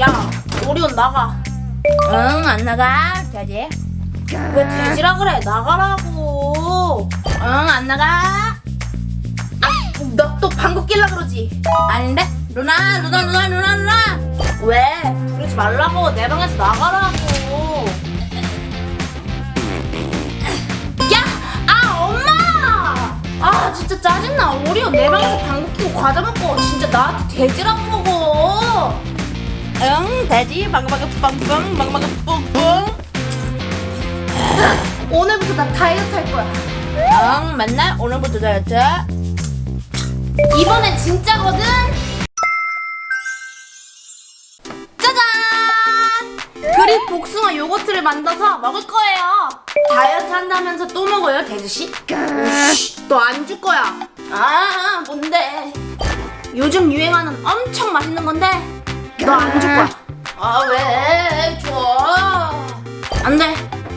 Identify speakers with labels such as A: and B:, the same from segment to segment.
A: 야 오리온 나가
B: 응, 안 나가. 돼지.
A: 왜 돼지라 그래 나가라고
B: 응, 안 나가.
A: 너 또 방귀 낄라 그러지
B: 아닌데? 누나, 누나, 누나, 누나, 누나.
A: 왜 부르지 말라고 내 방에서 나가라고 야! 아 엄마! 아 진짜 짜증나 오리온 내 방에서 방귀 끼고 과자 먹고 진짜 나한테 돼지라고
B: 응, 돼지. 방방이 뻥뻥, 방방이 뿡뿡.
A: 오늘부터 나 다이어트 할 거야
B: 응, 맨날 오늘부터 다이어트.
A: 이번엔 진짜거든 짜잔 그릭 복숭아 요거트를 만들어서 먹을 거예요 다이어트 한다면서 또 먹어요 돼지씨? 너안 줄 거야 아 뭔데 요즘 유행하는 엄청 맛있는 건데? 너 안 줄 거야. 아 왜? 줘? 안돼.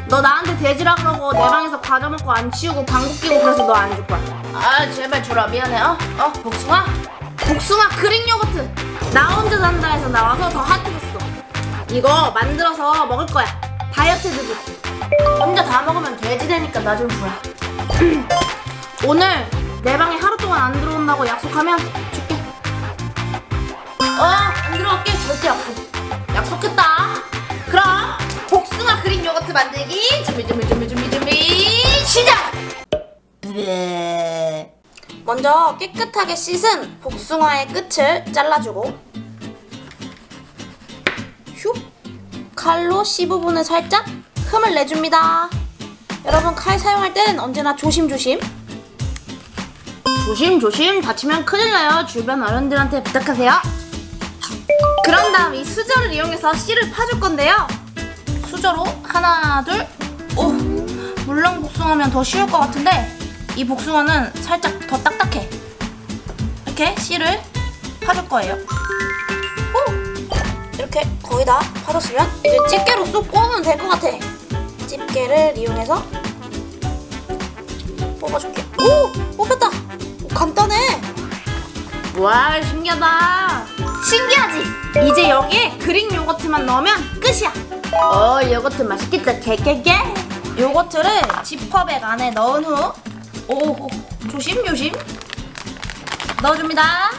A: 너 나한테 돼지라 그러고 내 방에서 과자 먹고 안 치우고 방귀 끼고 그래서 너 안 줄 거야. 아 제발 줘라. 미안해. 어? 어? 복숭아? 복숭아 그릭 요거트. 나 혼자 산다 해서 나와서 더 핫해졌어. 이거 만들어서 먹을 거야. 다이어트 드브 혼자 다 먹으면 돼지 되니까 나좀 주라. 오늘 내 방에 하루 동안 안 들어온다고 약속하면 줄게 어안 들어올게. 절대 약속. 약속했다. 그럼 복숭아 그릭 요거트 만들기. 준비 준비 준비 준비 준비. 시작! 먼저 깨끗하게 씻은 복숭아의 끝을 잘라주고 슉 칼로 C 부분을 살짝 흠을 내줍니다. 여러분 칼 사용할 땐 언제나 조심조심. 조심조심. 다치면 큰일 나요. 주변 어른들한테 부탁하세요. 그런 다음 이 수저를 이용해서 씨를 파줄 건데요. 수저로 하나 둘 오, 물렁 복숭아면 더 쉬울 것 같은데 이 복숭아는 살짝 더 딱딱해. 이렇게 씨를 파줄 거예요. 오! 이렇게 거의 다 파줬으면 이제 집게로 쏙 뽑으면 될 것 같아. 집게를 이용해서 뽑아줄게. 오! 뽑혔다! 오, 간단해! 와 신기하다. 신기하지? 이제 여기에 그릭 요거트만 넣으면 끝이야. 어 요거트 맛있겠다. 개개개. 요거트를 지퍼백 안에 넣은 후 오, 오 조심조심 넣어줍니다.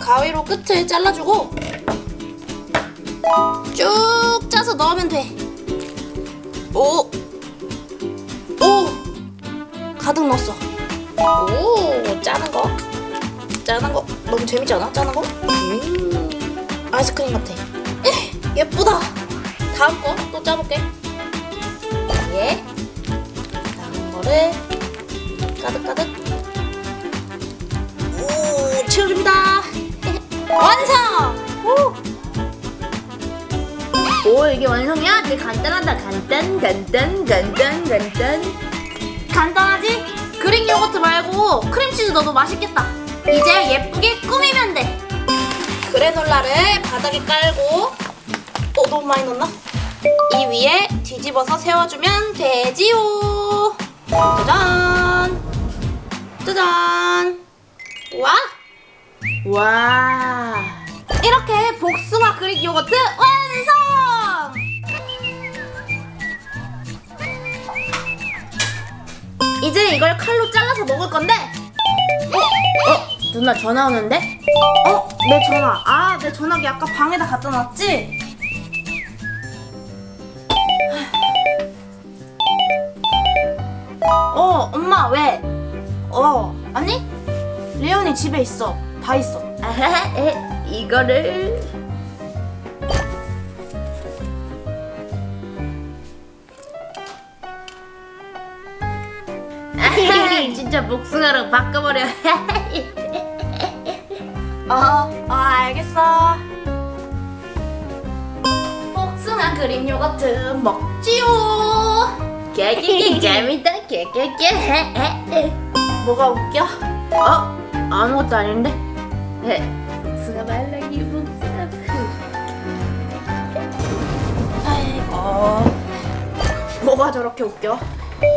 A: 가위로 끝을 잘라주고 쭉 짜서 넣으면 돼. 오, 오, 가득 넣었어. 오, 짜는 거, 짜는 거 너무 재밌지 않아? 짜는 거? 음, 아이스크림 같아. 에, 예쁘다. 다음 거 또 짜볼게. 예. 다음 거를 가득가득. 오, 치워줍니다. 완성! 오!
B: 오, 이게 완성이야? 되게 간단하다. 간단, 간단, 간단, 간단.
A: 간단하지? 그릭 요거트 말고 크림치즈 넣어도 맛있겠다. 이제 예쁘게 꾸미면 돼. 그래놀라를 바닥에 깔고 어 너무 많이 넣었나? 이 위에 뒤집어서 세워주면 되지요. 짜잔. 짜잔. 와!
B: 와.
A: 이렇게 복숭아 그릭 요거트 완성! 이제 이걸 칼로 잘라서 먹을 건데
B: 어, 누나 전화 오는데?
A: 어? 내 전화 아 내 전화기 아까 방에다 갖다 놨지? 어 엄마 왜? 어 아니? 레온이 집에 있어 다 있어
B: 아하, 에, 이거를. 아하, 진짜 복숭아로 바꿔버려.
A: 어, 어 알겠어. 복숭아 그릭 요거트 먹지요.
B: 개개개 재밌다. 개개개.
A: 뭐가 웃겨?
B: 어? 아무것도 아닌데? 에, 복숭아 말라기 복숭아.
A: 아이고. 뭐가 저렇게 웃겨?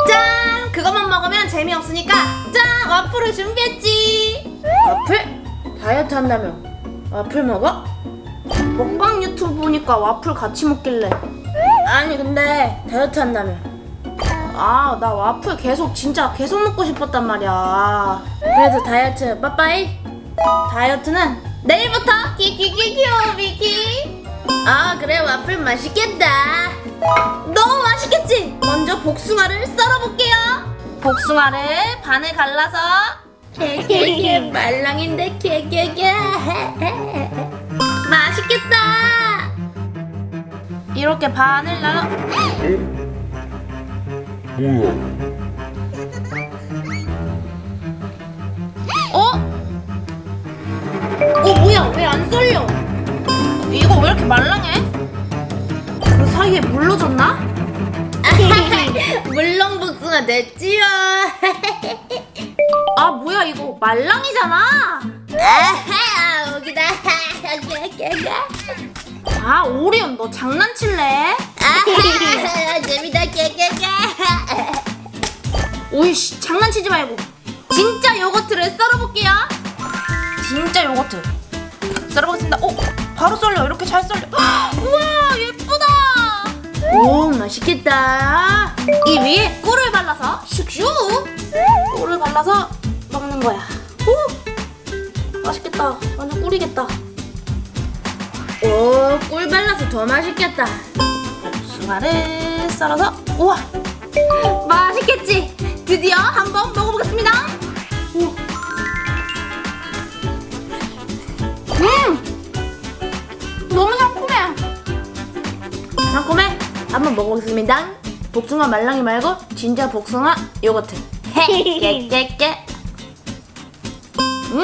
A: 짠! 그것만 먹으면 재미없으니까 짠! 와플을 준비했지.
B: 와플? 다이어트 한다며
A: 와플 먹어? 먹방 유튜브 보니까 와플 같이 먹길래 아니 근데 다이어트 한다며 아 나 와플 계속 진짜 계속 먹고 싶었단 말이야 그래서 다이어트 빠빠이 다이어트는 내일부터 키키키키오 미키 아 그래 와플 맛있겠다 너무 맛있겠지? 먼저 복숭아를 썰어볼게요 복숭아를 반을 갈라서
B: 개개개 말랑인데 개개개.
A: 맛있겠다. 이렇게 반을 나눠.
C: 뭐야?
A: 어? 어 뭐야? 왜 안 썰려? 이거 왜 이렇게 사 이에 물러졌나?
B: 물렁 복숭아 됐지요.
A: 아 뭐야 이거 말랑이잖아.
B: 아하 여기다.
A: 아 오리온 너 장난칠래?
B: 아하 재미다 개개개.
A: 오이씨 장난치지 말고 진짜 요거트를 썰어볼게요 진짜 요거트 썰어보겠습니다 오 바로 썰려 이렇게 잘 썰려 우와 예쁘다 오 맛있겠다. 이 위에 꿀을 발라서 슉슉. 꿀을 발라서 먹는 거야. 오 맛있겠다. 완전 꿀이겠다.
B: 오, 꿀 발라서 더 맛있겠다.
A: 복숭아를 썰어서 우와. 맛있겠지? 드디어 한번 먹어보겠습니다. 우. 음 한번 먹어보겠습니다 복숭아 말랑이 말고 진짜 복숭아 요거트 깨깨깨 음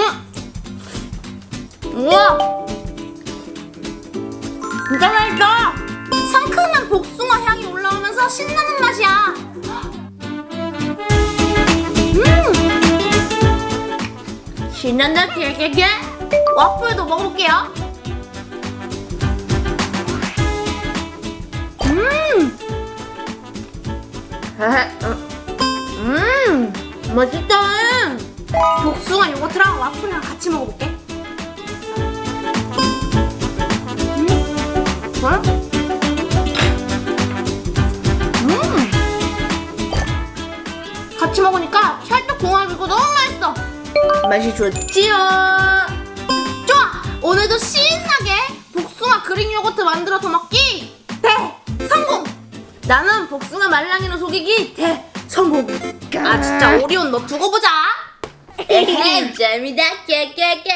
A: 우와 진짜 맛있다 상큼한 복숭아 향이 올라오면서 신나는 맛이야. 음! 신난다 개개개. 와플도 먹어볼게요. 음! 맛있다. 복숭아 요거트랑 와플이랑 같이 먹어볼게. 음? 어? 음! 같이 먹으니까 찰떡궁합이고 너무 맛있어. 맛이 좋지요. 좋아. 오늘도 신나게 복숭아 그릭 요거트 만들어서 먹기. 나는 복숭아 말랑이로 속이기 대성공. 아 진짜 오리온 너 두고 보자.
B: 에헤 재미다 개개개.